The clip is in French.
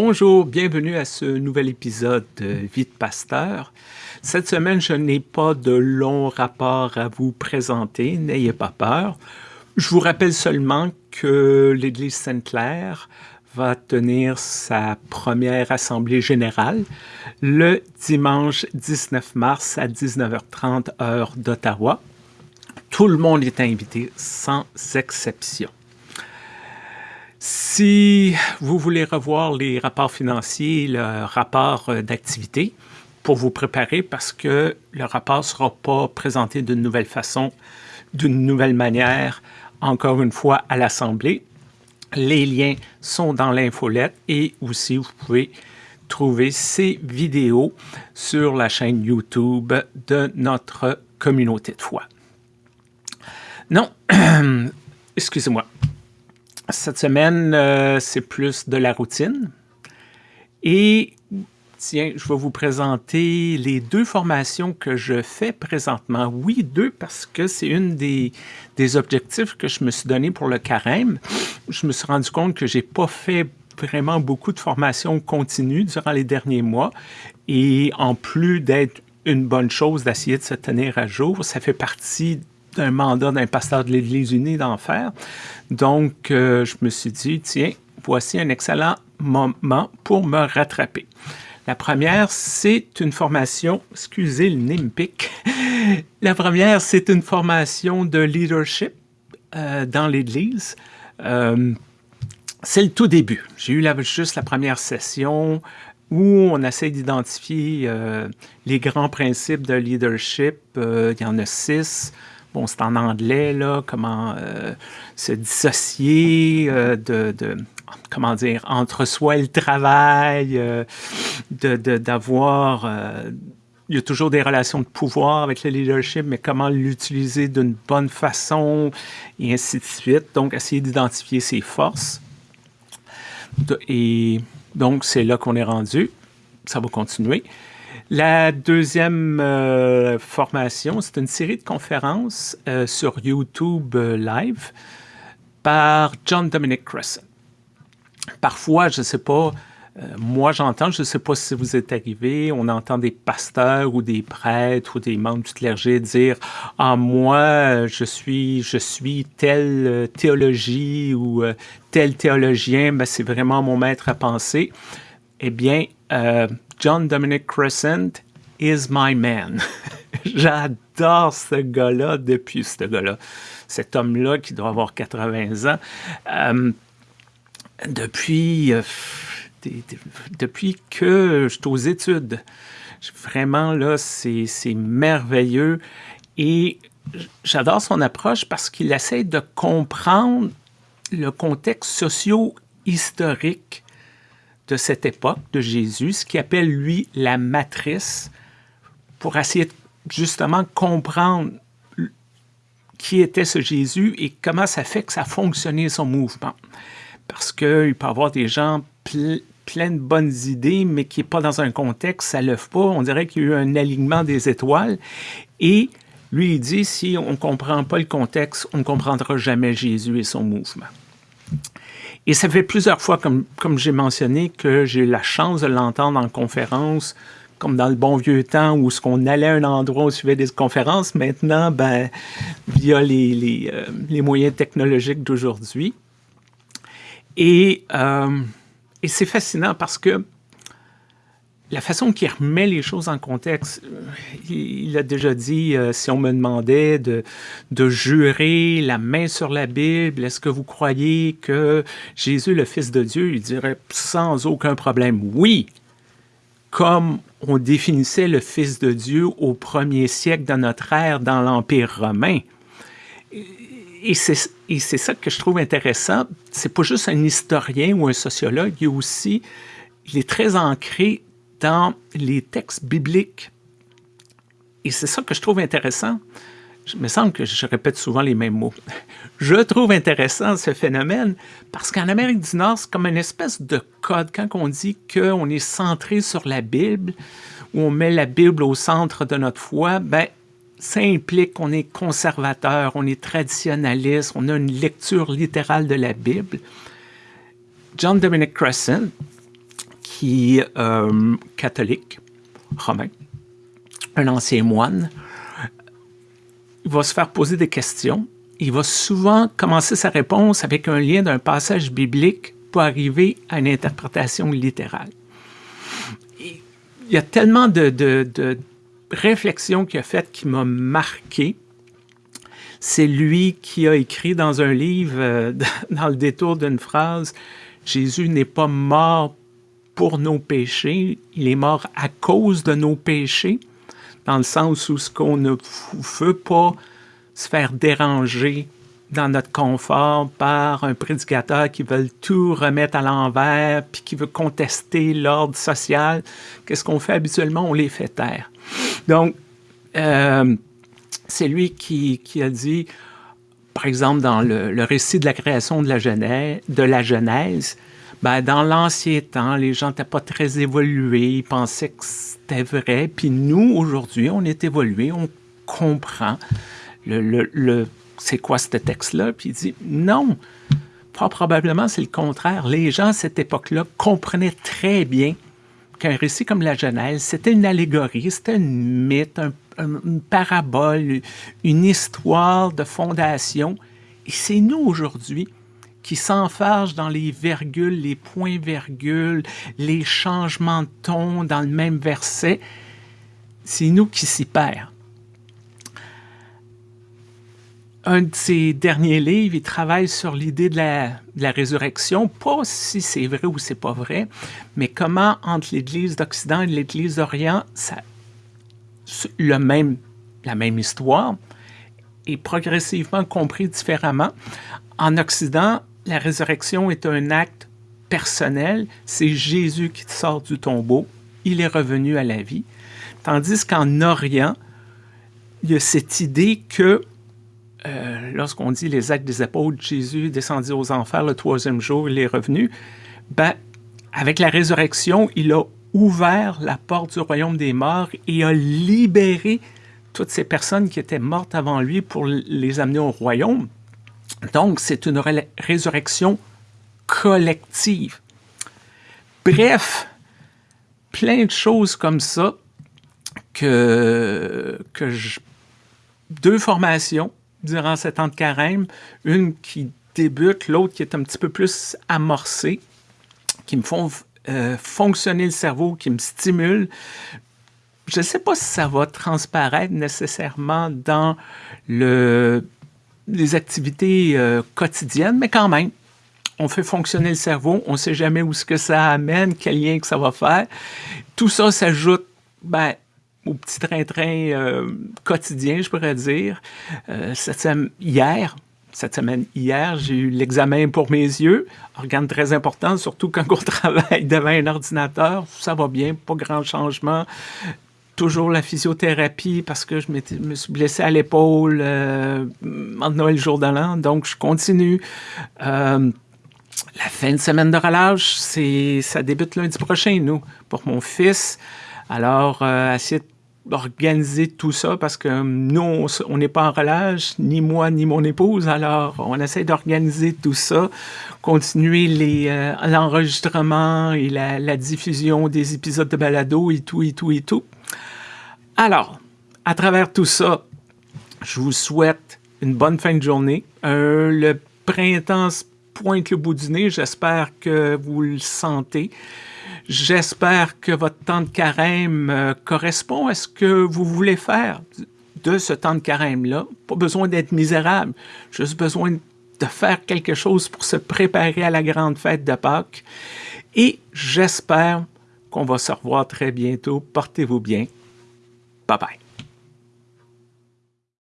Bonjour, bienvenue à ce nouvel épisode de Vie de Pasteur. Cette semaine, je n'ai pas de long rapport à vous présenter, n'ayez pas peur. Je vous rappelle seulement que l'Église Sainte-Claire va tenir sa première assemblée générale le dimanche 19 mars à 19h30 heure d'Ottawa. Tout le monde est invité sans exception. Si vous voulez revoir les rapports financiers, le rapport euh, d'activité, pour vous préparer parce que le rapport ne sera pas présenté d'une nouvelle façon, d'une nouvelle manière, encore une fois, à l'Assemblée. Les liens sont dans l'infolette et aussi vous pouvez trouver ces vidéos sur la chaîne YouTube de notre communauté de foi. Non, excusez-moi. Cette semaine, euh, c'est plus de la routine. Et tiens, je vais vous présenter les deux formations que je fais présentement. Oui, deux, parce que c'est une des, des objectifs que je me suis donné pour le carême. Je me suis rendu compte que j'ai pas fait vraiment beaucoup de formations continues durant les derniers mois. Et en plus d'être une bonne chose d'essayer de se tenir à jour, ça fait partie un mandat d'un pasteur de l'Église unie d'en faire. Donc, euh, je me suis dit, tiens, voici un excellent moment pour me rattraper. La première, c'est une formation, excusez le nimpic, la première, c'est une formation de leadership euh, dans l'Église. Euh, c'est le tout début. J'ai eu juste la première session où on essaie d'identifier les grands principes de leadership. il y en a six bon, c'est en anglais, là, comment euh, se dissocier euh, de, comment dire, entre soi et le travail, euh, d'avoir... il y a toujours des relations de pouvoir avec le leadership, mais comment l'utiliser d'une bonne façon, et ainsi de suite. Donc, essayer d'identifier ses forces. et donc, c'est là qu'on est rendu. Ça va continuer. La deuxième euh, formation, c'est une série de conférences euh, sur YouTube euh, Live par John Dominic Crescent. Parfois, je ne sais pas, moi j'entends, je ne sais pas si vous êtes arrivé, on entend des pasteurs ou des prêtres ou des membres du clergé dire « Ah, moi, je suis, je suis telle théologie ou tel théologien, ben, c'est vraiment mon maître à penser. » Eh bien, John Dominic Crescent is my man. J'adore ce gars-là depuis ce gars-là. Cet homme-là qui doit avoir 80 ans. Euh, depuis, euh, depuis que je suis aux études, vraiment, là, c'est merveilleux. Et j'adore son approche parce qu'il essaie de comprendre le contexte socio-historique de cette époque de Jésus, ce qu'il appelle, lui, la matrice, pour essayer de justement comprendre qui était ce Jésus et comment ça fait que ça fonctionnait son mouvement. Parce qu'il peut y avoir des gens pleins de bonnes idées, mais qui n'est pas dans un contexte, ça ne lève pas. On dirait qu'il y a eu un alignement des étoiles. Et lui, il dit, si on ne comprend pas le contexte, on ne comprendra jamais Jésus et son mouvement. Et ça fait plusieurs fois, comme, comme j'ai mentionné, que j'ai eu la chance de l'entendre en conférence, comme dans le bon vieux temps où ce qu'on allait à un endroit on suivait des conférences. Maintenant, ben, via les, les, euh, les moyens technologiques d'aujourd'hui. Et, euh, et c'est fascinant parce que la façon qu'il remet les choses en contexte, euh, il a déjà dit, euh, si on me demandait de, de jurer la main sur la Bible, est-ce que vous croyez que Jésus, le Fils de Dieu, il dirait sans aucun problème oui, comme on définissait le Fils de Dieu au premier siècle de notre ère dans l'Empire romain? Et c'est ça que je trouve intéressant. C'est pas juste un historien ou un sociologue, il est aussi, il est très ancré dans les textes bibliques. Et c'est ça que je trouve intéressant. Il me semble que je répète souvent les mêmes mots. Je trouve intéressant ce phénomène parce qu'en Amérique du Nord, c'est comme une espèce de code. Quand on dit qu'on est centré sur la Bible, ou on met la Bible au centre de notre foi, ben, ça implique qu'on est conservateur, on est traditionnaliste, on a une lecture littérale de la Bible. John Dominic Crescent, qui est euh, catholique, romain, un ancien moine. Il va se faire poser des questions. Il va souvent commencer sa réponse avec un lien d'un passage biblique pour arriver à une interprétation littérale. Il y a tellement de, de réflexions qu'il a faites qui m'a marqué. C'est lui qui a écrit dans un livre, euh, dans le détour d'une phrase, Jésus n'est pas mort pour nos péchés, il est mort à cause de nos péchés, dans le sens où ce qu'on ne veut pas se faire déranger dans notre confort par un prédicateur qui veut tout remettre à l'envers, puis qui veut contester l'ordre social, qu'est-ce qu'on fait habituellement? On les fait taire. Donc, euh, c'est lui qui, a dit, par exemple, dans le, récit de la création de la Genèse, de la Genèse ben, dans l'ancien temps, les gens n'étaient pas très évolués, ils pensaient que c'était vrai. Puis nous, aujourd'hui, on est évolués, on comprend le, le c'est quoi ce texte-là? Puis il dit, non, probablement c'est le contraire. Les gens à cette époque-là comprenaient très bien qu'un récit comme la Genèse, c'était une allégorie, c'était un mythe, une parabole, une histoire de fondation. Et c'est nous aujourd'hui qui s'enfargent dans les virgules, les points-virgules, les changements de ton dans le même verset. C'est nous qui s'y perdons. un de ses derniers livres, il travaille sur l'idée de la, résurrection, pas si c'est vrai ou c'est pas vrai, mais comment entre l'Église d'Occident et l'Église d'Orient, le même, la même histoire est progressivement compris différemment. En Occident, la résurrection est un acte personnel, c'est Jésus qui sort du tombeau, il est revenu à la vie, tandis qu'en Orient, il y a cette idée que euh, lorsqu'on dit les actes des apôtres, Jésus descendit aux enfers le troisième jour, il est revenu, ben, avec la résurrection, il a ouvert la porte du royaume des morts et a libéré toutes ces personnes qui étaient mortes avant lui pour les amener au royaume. Donc, c'est une résurrection collective. Bref, plein de choses comme ça que, que je, deux formations durant cette temps de carême, une qui débute, l'autre qui est un petit peu plus amorcée, qui me font euh, fonctionner le cerveau, qui me stimulent. Je ne sais pas si ça va transparaître nécessairement dans le, les activités euh, quotidiennes, mais quand même, on fait fonctionner le cerveau, on ne sait jamais où ce que ça amène, quel lien que ça va faire. Tout ça s'ajoute ben, au petit train-train euh, quotidien, je pourrais dire. Euh, cette hier, cette semaine hier, j'ai eu l'examen pour mes yeux, organe très important, surtout quand on travaille devant un ordinateur. Ça va bien, pas grand changement. Toujours la physiothérapie parce que je me suis blessé à l'épaule euh, en Noël jour de l'an, donc je continue. Euh, la fin de semaine de relâche, ça débute lundi prochain, nous, pour mon fils. Alors, euh, essayer organiser tout ça parce que nous, on n'est pas en relâche, ni moi, ni mon épouse. Alors, on essaie d'organiser tout ça, continuer euh, l'enregistrement et la, diffusion des épisodes de balado et tout, et tout, et tout. Alors, à travers tout ça, je vous souhaite une bonne fin de journée. Euh, le printemps pointe le bout du nez. J'espère que vous le sentez. J'espère que votre temps de carême euh, correspond à ce que vous voulez faire de ce temps de carême-là. Pas besoin d'être misérable, juste besoin de faire quelque chose pour se préparer à la grande fête de Pâques. Et j'espère qu'on va se revoir très bientôt. Portez-vous bien. Bye bye.